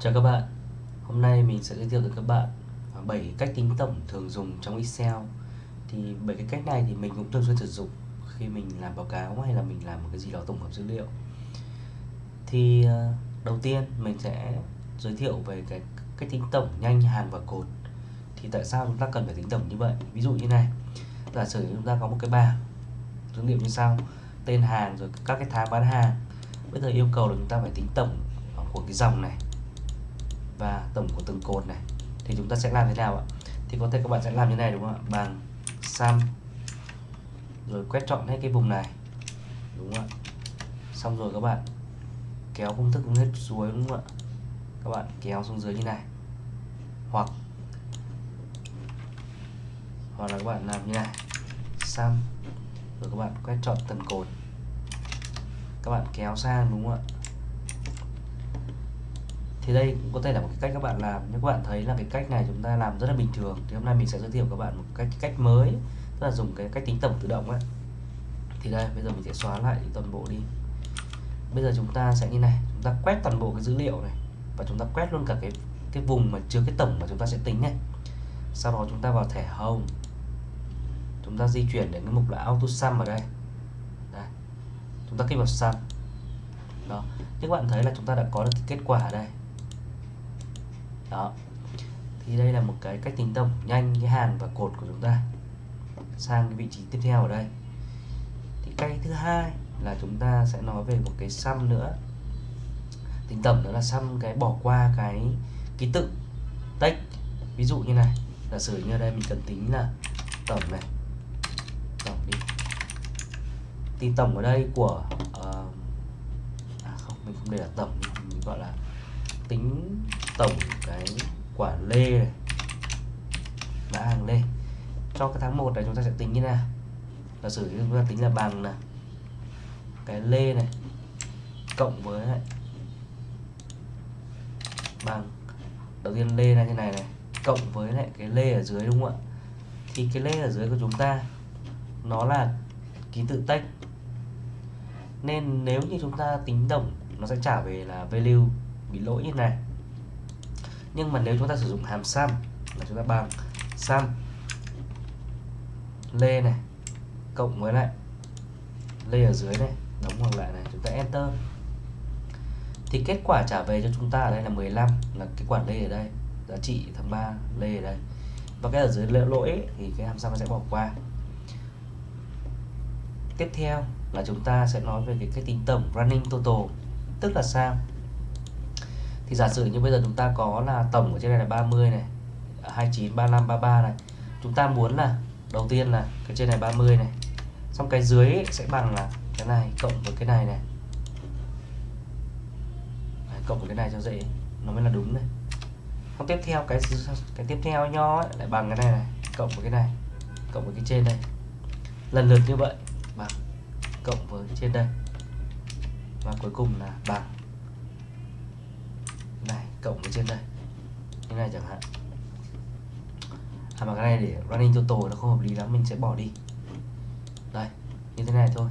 Chào các bạn. Hôm nay mình sẽ giới thiệu với các bạn à, 7 cách tính tổng thường dùng trong Excel. Thì 7 cái cách này thì mình cũng thường xuyên sử dụng khi mình làm báo cáo hay là mình làm một cái gì đó tổng hợp dữ liệu. Thì à, đầu tiên mình sẽ giới thiệu về cái cách tính tổng nhanh, hàng và cột. Thì tại sao chúng ta cần phải tính tổng như vậy? Ví dụ như này Giả sử chúng ta có một cái bảng dữ liệu như sau Tên hàng rồi các cái tháng bán hàng. Bây giờ yêu cầu là chúng ta phải tính tổng của cái dòng này và tổng của từng cột này. Thì chúng ta sẽ làm thế nào ạ? Thì có thể các bạn sẽ làm như này, đúng không ạ? Bằng sum, rồi quét chọn hết cái vùng này, đúng không ạ? Xong rồi các bạn kéo công thức hết xuống đúng không ạ? Các bạn kéo xuống dưới như này. Hoặc hoặc là các bạn làm như này. Sum, rồi các bạn quét chọn từng cột. Các bạn kéo sang, đúng không ạ? Thì đây cũng có thể là một cái cách các bạn làm. Nhưng các bạn thấy là cái cách này chúng ta làm rất là bình thường, thì hôm nay mình sẽ giới thiệu các bạn một cách cách mới, tức là dùng cái cách tính tổng tự động ấy. Thì đây, bây giờ mình sẽ xóa lại toàn bộ đi. Bây giờ chúng ta sẽ như này, chúng ta quét toàn bộ cái dữ liệu này, và chúng ta quét luôn cả cái cái vùng mà chứa cái tổng mà chúng ta sẽ tính này sau đó chúng ta vào thẻ home chúng ta di chuyển đến cái mục là auto sum ở đây. Đây. chúng ta kích vào sum. Đó. Như các bạn thấy là chúng ta đã có được cái kết quả ở đây đó. Thì đây là một cái cách tính tổng nhanh cái hàn và cột của chúng ta sang cái vị trí tiếp theo ở đây. Thì cách thứ hai là chúng ta sẽ nói về một cái sum nữa. Tính tổng đó là sum cái bỏ qua cái ký tự text ví dụ như này giả sử như ở đây mình cần tính là tổng này. Tổng đi. Thì tổng ở đây của uh, à không mình không để là tổng mình gọi là tính tổng cái quả lê này, mã hàng lê. Cho cái tháng 1 này chúng ta sẽ tính như nào? Giả sử chúng ta tính là bằng là cái lê này cộng với lại bằng, đầu tiên lê là như này này, cộng với lại cái lê ở dưới đúng không ạ? Thì cái lê ở dưới của chúng ta nó là ký tự tách. Nên nếu như chúng ta tính tổng, nó sẽ trả về là value bị lỗi như này nhưng mà nếu chúng ta sử dụng hàm sum là chúng ta bằng sum lê này, cộng với lại lê ở dưới này, đóng ngoặc lại này, chúng ta enter. Thì kết quả trả về cho chúng ta ở đây là 15 là cái quản lê ở đây, giá trị tháng 3 lê ở đây. Và cái ở dưới lỗi thì cái hàm sum nó sẽ bỏ qua. Tiếp theo là chúng ta sẽ nói về cái cách tính tổng running total, tức là sao? Thì giả sử như bây giờ chúng ta có là tổng ở trên này là 30 này 29 35 33 này. Chúng ta muốn là đầu tiên là cái trên này 30 này. Xong cái dưới sẽ bằng là cái này cộng với cái này này. Đấy, cộng với cái này cho dễ nó mới là đúng này. Xong tiếp theo cái cái tiếp theo nho ấy, lại bằng cái này này cộng với cái này cộng với cái trên đây. Lần lượt như vậy bằng cộng với trên đây. Và cuối cùng là bằng cộng với trên đây. Như này chẳng hạn. À mà cái này để running total nó không hợp lý lắm, mình sẽ bỏ đi. Đây, như thế này thôi.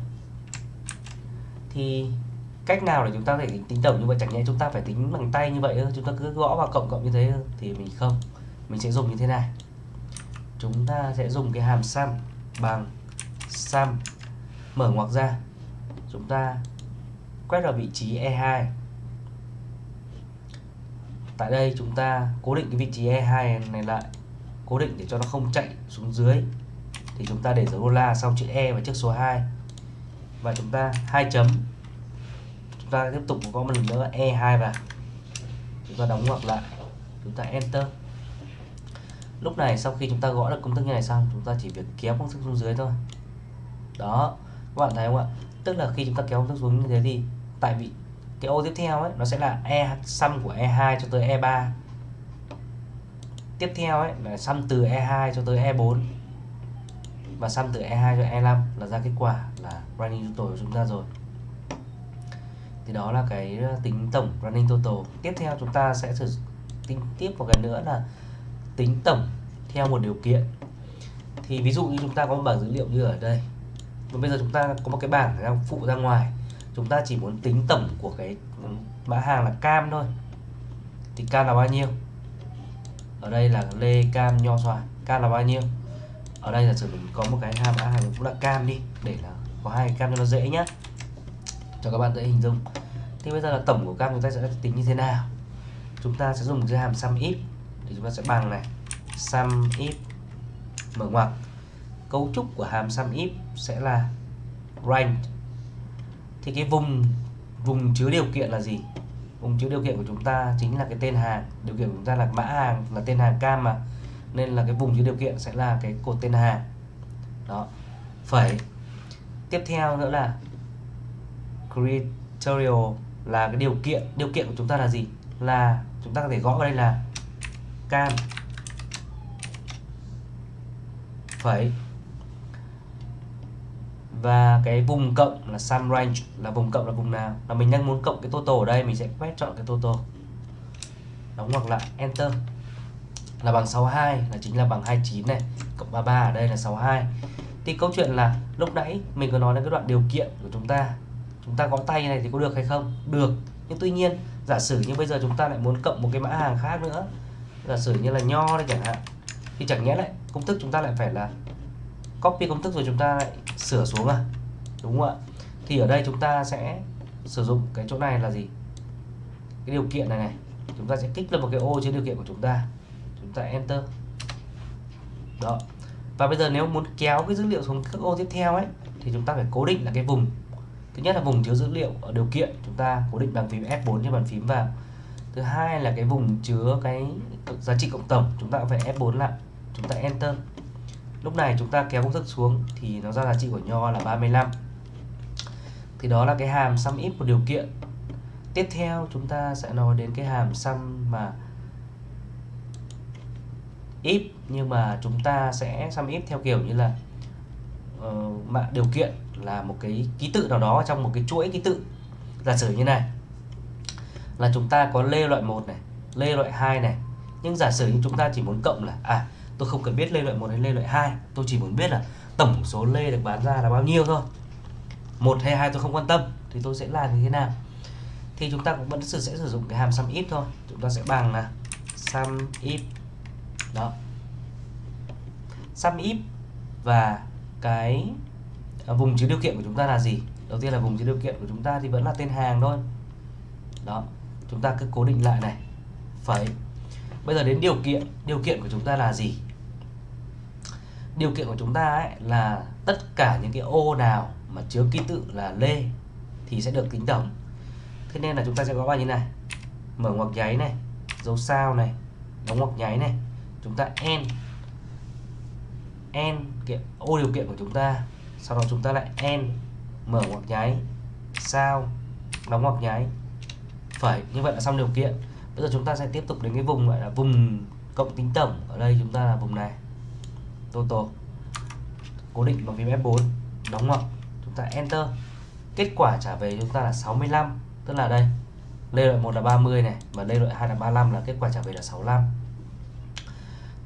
Thì cách nào để chúng ta có thể tính tổng như vậy? Chẳng nhẽ chúng ta phải tính bằng tay như vậy chúng ta cứ gõ vào cộng cộng như thế thì mình không. Mình sẽ dùng như thế này. Chúng ta sẽ dùng cái hàm sum bằng sum mở ngoặc ra. Chúng ta quét vào vị trí E2 tại đây chúng ta cố định cái vị trí E2 này lại, cố định để cho nó không chạy xuống dưới. Thì chúng ta để dấu đô la sau chữ E và trước số 2 và chúng ta hai chấm. Chúng ta tiếp tục có một lần nữa E2 vào. Chúng ta đóng ngoặc lại. Chúng ta enter. Lúc này sau khi chúng ta gõ được công thức như này xong, chúng ta chỉ việc kéo công thức xuống dưới thôi. Đó, các bạn thấy không ạ? Tức là khi chúng ta kéo công thức xuống như thế thì tại vì cái ô tiếp theo ấy, nó sẽ là e sum của e2 cho tới e3 tiếp theo ấy là sum từ e2 cho tới e4 và sum từ e2 cho e5 là ra kết quả là running total của chúng ta rồi. Thì đó là cái ờ, tính tổng running total. Tiếp theo chúng ta sẽ sử tính tiếp một cái nữa là tính tổng theo một điều kiện. Thì ví dụ như chúng ta có một bảng dữ liệu như ở đây. Và bây giờ chúng ta có một cái bảng đang phụ ra ngoài chúng ta chỉ muốn tính tổng của cái mã hàng là cam thôi. Thì cam là bao nhiêu? Ở đây là lê cam nho xoài. Cam là bao nhiêu? Ở đây là sử mình có một cái hàm mã hàng cũng là cam đi, để là có hai cam cho nó dễ nhá. Cho các bạn dễ hình dung. Thì bây giờ là tổng của cam chúng ta sẽ tính như thế nào? Chúng ta sẽ dùng cái hàm sum if. Thì chúng ta sẽ bằng này. Sum if. Mở ngoặc. Cấu trúc của hàm sum if sẽ là range thì cái vùng vùng chứa điều kiện là gì? Vùng chứa điều kiện của chúng ta chính là cái tên hàng. Điều kiện của chúng ta là mã hàng, là tên hàng cam mà. Nên là cái vùng chứa điều kiện sẽ là cái cột tên hàng. Đó. Phẩy tiếp theo nữa là criteria là cái điều kiện. Điều kiện của chúng ta là gì? Là chúng ta có thể gõ vào đây là cam. Phẩy và cái vùng cộng là sum range, là vùng cộng là vùng nào? Là mình đang muốn cộng cái total ở đây, mình sẽ quét chọn cái total. Đóng ngoặc lại, enter. Là bằng 62 là chính là bằng 29 này, cộng 33 ở đây là 62 thì câu chuyện là lúc nãy mình có nói đến cái đoạn điều kiện của chúng ta. Chúng ta gõ tay này thì có được hay không? Được. Nhưng tuy nhiên, giả sử như bây giờ chúng ta lại muốn cộng một cái mã hàng khác nữa. Giả sử như là nho đây chẳng hạn. Thì chẳng nhẽ lại, công thức chúng ta lại phải là copy công thức rồi chúng ta lại sửa xuống à đúng không ạ? Thì ở đây chúng ta sẽ sử dụng cái chỗ này là gì? Cái điều kiện này này, chúng ta sẽ kích lên một cái ô trên điều kiện của chúng ta chúng ta enter. Đó. Và bây giờ nếu muốn kéo cái dữ liệu xuống các ô tiếp theo ấy, thì chúng ta phải cố định là cái vùng. Thứ nhất là vùng chứa dữ liệu ở điều kiện, chúng ta cố định bằng phím F4 trên bàn phím vào. Thứ hai là cái vùng chứa cái giá trị cộng tổng, chúng ta cũng phải F4 lại, chúng ta enter lúc này chúng ta kéo công thức xuống thì nó ra giá trị của nho là 35 thì đó là cái hàm sum if của điều kiện. Tiếp theo chúng ta sẽ nói đến cái hàm sum mà if nhưng mà chúng ta sẽ sum if theo kiểu như là uh, mà điều kiện là một cái ký tự nào đó trong một cái chuỗi ký tự. Giả sử như này là chúng ta có lê loại 1 này lê loại 2 này. Nhưng giả sử như chúng ta chỉ muốn cộng là à tôi không cần biết lê loại 1 hay lê loại 2 tôi chỉ muốn biết là tổng số lê được bán ra là bao nhiêu thôi. Một hay hai tôi không quan tâm, thì tôi sẽ làm như thế nào? Thì chúng ta cũng vẫn sẽ sử dụng cái hàm sum if thôi. Chúng ta sẽ bằng là sum if, đó. Sum if và cái à, vùng chứa điều kiện của chúng ta là gì? Đầu tiên là vùng chứa điều kiện của chúng ta thì vẫn là tên hàng thôi. Đó, chúng ta cứ cố định lại này. Phẩy bây giờ đến điều kiện điều kiện của chúng ta là gì? Điều kiện của chúng ta ấy là tất cả những cái ô nào mà chứa ký tự là lê thì sẽ được tính tổng. Thế nên là chúng ta sẽ có bài như này. Mở ngoặc nháy này, dấu sao này, đóng ngoặc nháy này. Chúng ta n n cái ô điều kiện của chúng ta. Sau đó chúng ta lại n mở ngoặc nháy, sao, đóng ngoặc nháy. Phải, như vậy là xong điều kiện. Bây giờ chúng ta sẽ tiếp tục đến cái vùng gọi là vùng cộng tính tổng. Ở đây chúng ta là vùng này total. Cố định bằng phím F4 đóng ngoặc chúng ta enter. Kết quả trả về chúng ta là 65 tức là đây. Lê loại 1 là 30 này và lê loại 2 là 35 là kết quả trả về là 65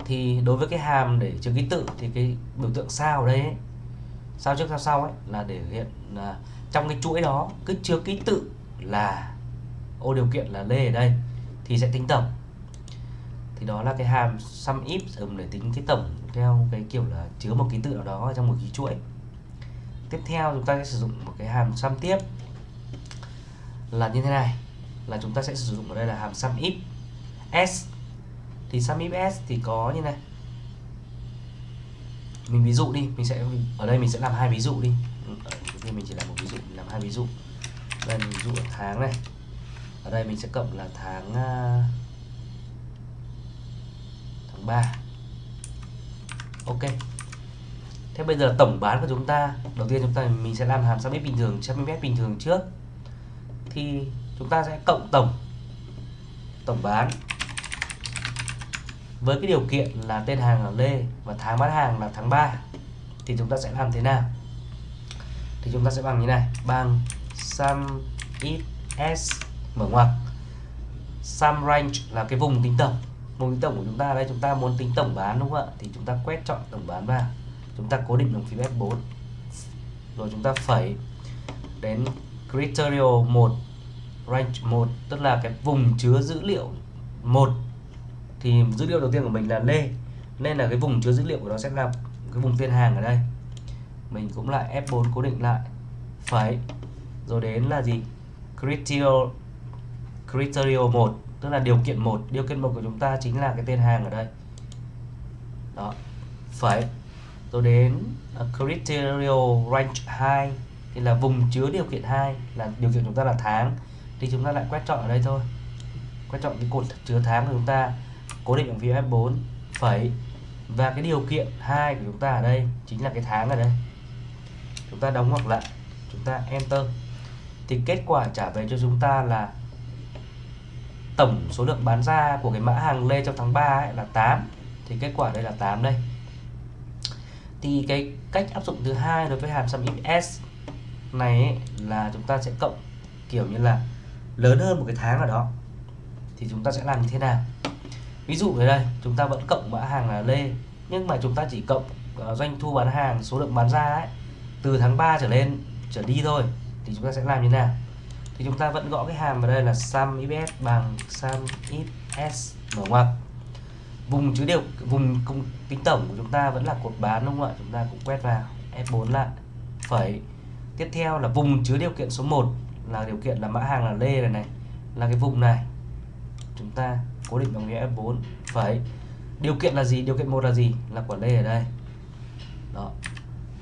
thì đối với cái hàm để chứa ký tự thì cái biểu tượng sao ở đây ấy, sao trước sao sau ấy? Là để hiện là trong cái chuỗi đó cứ chứa ký tự là ô điều kiện là lê ở đây. Thì sẽ tính tổng thì đó là cái hàm sum if dùng để tính cái tổng theo cái kiểu là chứa một ký tự nào đó trong một ký chuỗi. Tiếp theo chúng ta sẽ sử dụng một cái hàm sum tiếp. Là như thế này là chúng ta sẽ sử dụng ở đây là hàm sum if s. Thì sum if s thì có như này. Mình ví dụ đi mình sẽ ở đây mình sẽ làm hai ví dụ đi. Thì mình chỉ làm một ví dụ mình làm hai ví dụ. Đây mình ví dụ tháng này. Ở đây mình sẽ cộng là tháng uh, 3 ok. Thế bây giờ tổng bán của chúng ta, đầu tiên chúng ta, mình sẽ làm hàm sum if bình thường sum if bình thường trước. Thì chúng ta sẽ cộng tổng tổng bán với cái điều kiện là tên hàng là Lê và tháng bán hàng là tháng 3 thì chúng ta sẽ làm thế nào? Thì chúng ta sẽ bằng như này, bằng sum ít s mở ngoặc. Sum range là cái vùng tính tổng vùng tính tổng của chúng ta đây, chúng ta muốn tính tổng bán đúng không ạ? Thì chúng ta quét chọn tổng bán vào. Chúng ta cố định bằng phím F4 rồi chúng ta phẩy đến criteria 1 range 1 tức là cái vùng chứa dữ liệu 1 thì dữ liệu đầu tiên của mình là lê. Nên là cái vùng chứa dữ liệu của nó sẽ là cái vùng tiên hàng ở đây. Mình cũng lại F4 cố định lại. Phẩy. Rồi đến là gì? Criteria criteria 1 tức là điều kiện một điều kiện một của chúng ta chính là cái tên hàng ở đây. Đó phải. Rồi đến ờ, uh, criteria range 2 thì là vùng chứa điều kiện 2 là điều kiện chúng ta là tháng. Thì chúng ta lại quét chọn ở đây thôi. Quét chọn cái cột chứa tháng của chúng ta cố định bằng phím F4 phẩy và cái điều kiện hai của chúng ta ở đây chính là cái tháng ở đây. Chúng ta đóng ngoặc lại. Chúng ta enter. Thì kết quả trả về cho chúng ta là tổng số lượng bán ra của cái mã hàng lê trong tháng 3 ấy là 8 thì kết quả đây là 8 đây. Thì cái cách áp dụng thứ hai đối với hàm sum s này ấy, là chúng ta sẽ cộng kiểu như là lớn hơn một cái tháng ở đó. Thì chúng ta sẽ làm như thế nào? Ví dụ ở đây chúng ta vẫn cộng mã hàng là lê nhưng mà chúng ta chỉ cộng uh, doanh thu bán hàng số lượng bán ra ấy từ tháng 3 trở lên trở đi thôi thì chúng ta sẽ làm như thế nào? Thì chúng ta vẫn gõ cái hàm vào đây là sum if s bằng sum if s mở ngoặc vùng chứa điều vùng công tính tổng của chúng ta vẫn là cột bán, đúng không ạ? Chúng ta cũng quét vào F4 lại. Phẩy. Tiếp theo là vùng chứa điều kiện số 1 là điều kiện là mã hàng là lê này này, là cái vùng này. Chúng ta cố định bằng nghĩa F4 phẩy. Điều kiện là gì? Điều kiện một là gì? Là quả lê ở đây. Đó.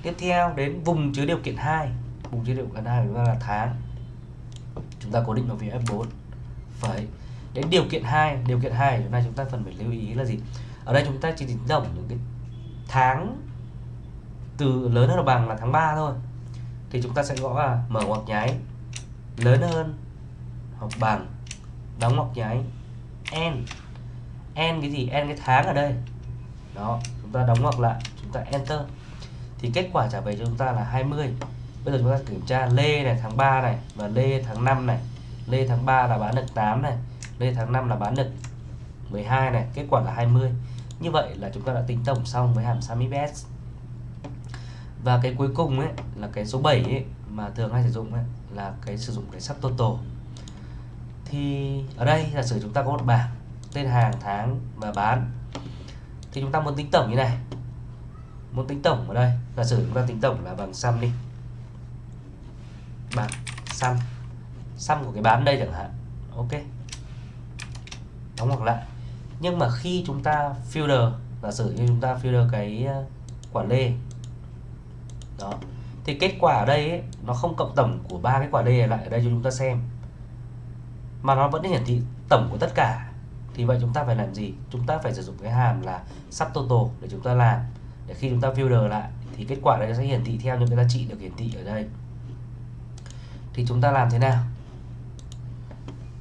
Tiếp theo đến vùng chứa điều kiện 2 vùng chứa điều kiện hai chúng ta là tháng chúng ta cố định vào phía F4 phải. đến điều kiện 2 điều kiện 2 chúng ta chúng ta cần phải lưu ý là gì? Ở đây chúng ta chỉ tính tổng những cái tháng từ lớn hơn bằng là tháng 3 thôi. Thì chúng ta sẽ gõ là mở ngoặc nháy, lớn hơn hoặc bằng đóng ngoặc nháy n. N cái gì? N cái tháng ở đây. Đó, chúng ta đóng ngoặc lại, chúng ta enter. Thì kết quả trả về cho chúng ta là 20 bây giờ chúng ta kiểm tra lê này, tháng 3 này và lê tháng 5 này. Lê tháng 3 là bán được 8 này lê tháng 5 là bán được 12 này, kết quả là 20 như vậy là chúng ta đã tính tổng xong với hàm sum if và cái cuối cùng ấy, là cái số 7 ấy, mà thường hay sử dụng ấy, là cái sử dụng cái sub total. Thì ở đây là sử chúng ta có một bảng tên hàng, tháng và bán, thì chúng ta muốn tính tổng như này. Muốn tính tổng ở đây là sử chúng ta tính tổng là bằng sum đi bằng xăm xăm của cái bán đây chẳng hạn. Ok. Đóng hoặc lại. Nhưng mà khi chúng ta filter giả sử như chúng ta filter cái ờ, quả lê. Đó. Thì kết quả ở đây ấy, nó không cộng tổng của ba cái quả lê lại ở đây cho chúng ta xem. Mà nó vẫn hiển thị tổng của tất cả. Thì vậy chúng ta phải làm gì? Chúng ta phải sử dụng cái hàm là subtotal để chúng ta làm. Để khi chúng ta filter lại thì kết quả đây sẽ hiển thị theo những cái giá trị được hiển thị ở đây thì chúng ta làm thế nào?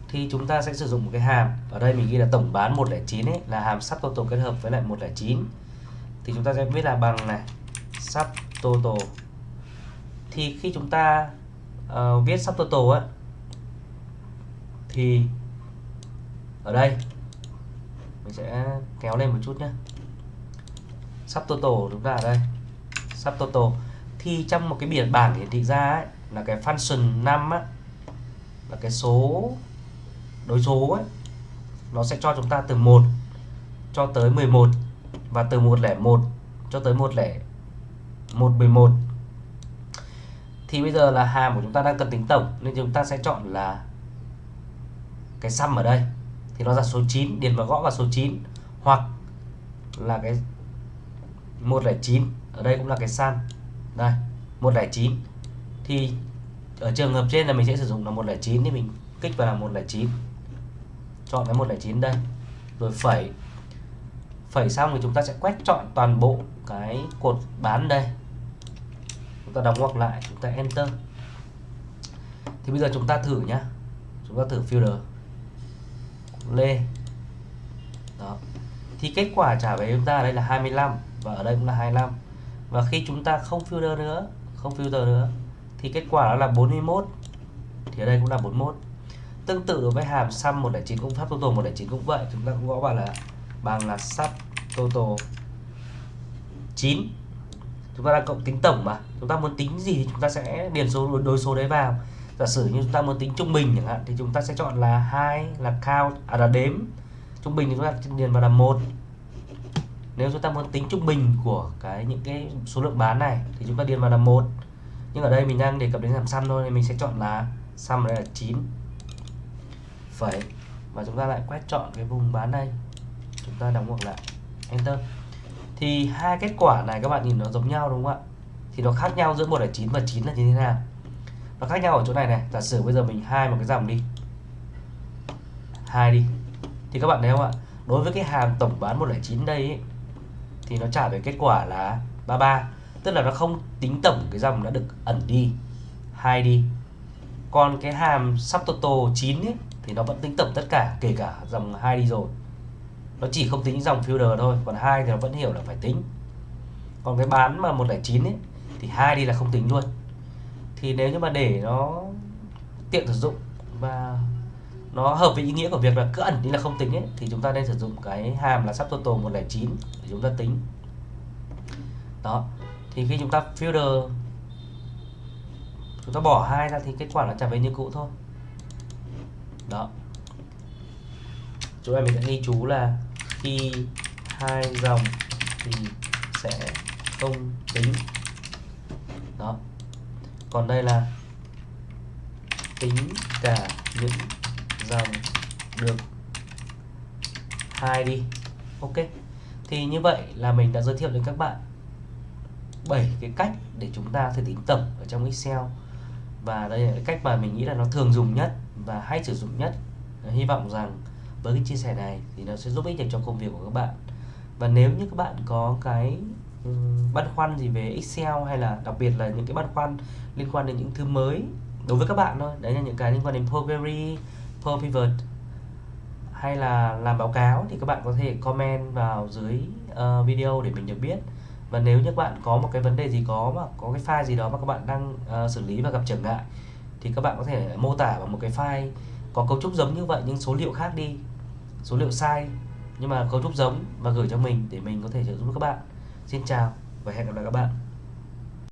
Thì chúng ta sẽ sử dụng một cái hàm. Ở đây mình ghi là tổng bán 109 ấy là hàm subtotal kết hợp với lại 109 thì chúng ta sẽ viết là bằng này subtotal thì khi chúng ta uh, viết subtotal á thì ở đây mình sẽ kéo lên một chút nhé subtotal chúng ta ở đây. Subtotal thì trong một cái biển bảng hiển thị ra ấy, là cái function 5 á, là cái số đối số ấy nó sẽ cho chúng ta từ 1 cho tới 11 và từ 101 cho tới 10111 thì bây giờ là hàm của chúng ta đang cần tính tổng nên chúng ta sẽ chọn là cái sum ở đây. Thì nó ra số 9 điền vào gõ vào số 9 hoặc là cái 109 ở đây cũng là cái sum. Đây 109 thì ở trường hợp trên là mình sẽ sử dụng là 109 thì mình kích vào là 109 chọn cái 109 đây. Rồi phẩy phẩy xong thì chúng ta sẽ quét chọn toàn bộ cái cột bán đây. Chúng ta đóng ngoặc lại, chúng ta enter. Thì bây giờ chúng ta thử nhá. Chúng ta thử filter. Lê. Đó. Thì kết quả trả về chúng ta đây là 25 và ở đây cũng là 25 và khi chúng ta không filter nữa, không filter nữa thì kết quả đó là 41 thì ở đây cũng là 41 tương tự đối với hàm sum 109 cũng pháp total 109 cũng vậy. Chúng ta cũng gõ vào là bằng là sub total 9 chúng ta đang cộng tính tổng mà. Chúng ta muốn tính gì thì chúng ta sẽ điền số đối số đấy vào. Giả sử như chúng ta muốn tính trung bình chẳng hạn, thì chúng ta sẽ chọn là hai là count à là đếm. Trung bình thì chúng ta điền vào là một. Nếu chúng ta muốn tính trung bình của cái những cái số lượng bán này, thì chúng ta điền vào là một nhưng ở đây mình đang đề cập đến hàm sum thôi nên mình sẽ chọn là sum ở đây là 9 phẩy. Và chúng ta lại quét chọn cái vùng bán đây. Chúng ta đóng ngoặc lại. Enter. Thì hai kết quả này các bạn nhìn nó giống nhau đúng không ạ? Thì nó khác nhau giữa 109 và 9 là như thế nào? Nó khác nhau ở chỗ này này. Giả sử bây giờ mình hai một cái dòng đi. Hai đi. Thì các bạn thấy không ạ? Đối với cái hàm tổng bán 109 đây ấy, thì nó trả về kết quả là 33 tức là nó không tính tổng cái dòng đã được ẩn đi. Hai đi. Còn cái hàm subtotal 9 ấy, thì nó vẫn tính tổng tất cả kể cả dòng hai đi rồi. Nó chỉ không tính dòng filter thôi còn hai thì nó vẫn hiểu là phải tính. Còn cái bán mà 109 ấy thì hai đi là không tính luôn. Thì nếu như mà để nó tiện sử dụng và nó hợp với ý nghĩa của việc là cứ ẩn đi là không tính ấy thì chúng ta nên sử dụng cái hàm là subtotal 109 để chúng ta tính. Đó thì khi chúng ta filter, chúng ta bỏ hai ra thì kết quả nó trả về như cũ thôi. Đó. Chỗ này mình sẽ ghi chú là khi hai dòng thì sẽ không tính đó. Còn đây là tính cả những dòng được hai đi. Ok. Thì như vậy là mình đã giới thiệu đến các bạn 7 cái cách để chúng ta thể tính tổng ở trong Excel. Và đây là cái cách mà mình nghĩ là nó thường dùng nhất và hay sử dụng nhất. Hy vọng rằng với cái chia sẻ này thì nó sẽ giúp ích được cho công việc của các bạn. Và nếu như các bạn có cái băn khoăn gì về Excel hay là đặc biệt là những cái băn khoăn liên quan đến những thứ mới đối với các bạn thôi đấy là những cái liên quan đến Power Query, Power Pivot hay là làm báo cáo thì các bạn có thể comment vào dưới uh, video để mình được biết và nếu như các bạn có một cái vấn đề gì có mà có cái file gì đó mà các bạn đang uh, xử lý và gặp trở ngại thì các bạn có thể mô tả vào một cái file có cấu trúc giống như vậy nhưng số liệu khác đi số liệu sai nhưng mà cấu trúc giống và gửi cho mình để mình có thể trợ giúp các bạn. Xin chào và hẹn gặp lại các bạn.